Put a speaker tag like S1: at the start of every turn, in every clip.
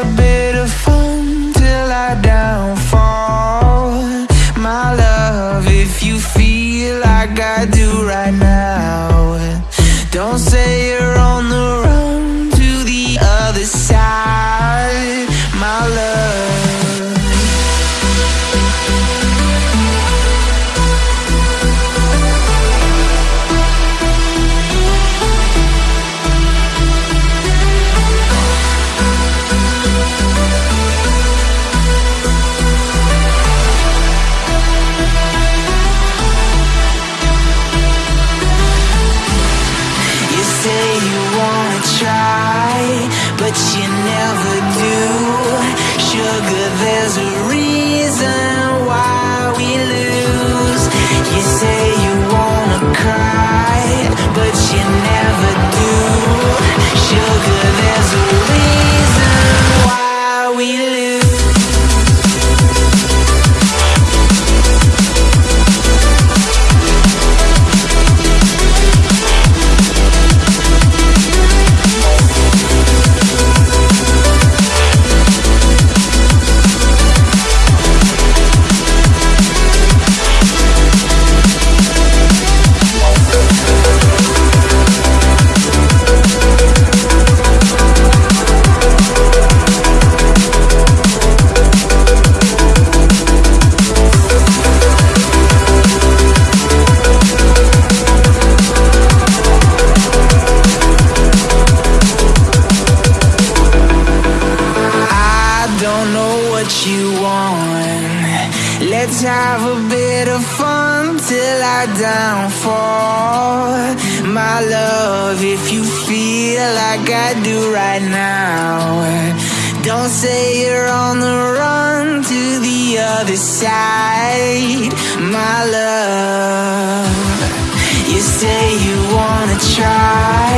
S1: a bit of fun till I downfall. My love, if you feel like I do say you wanna try, but you never do. Sugar, there's a reason why we lose. You say you wanna cry, but you never you want. Let's have a bit of fun till I downfall. My love, if you feel like I do right now, don't say you're on the run to the other side. My love, you say you wanna try,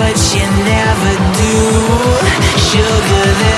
S1: but you never do. Sugar,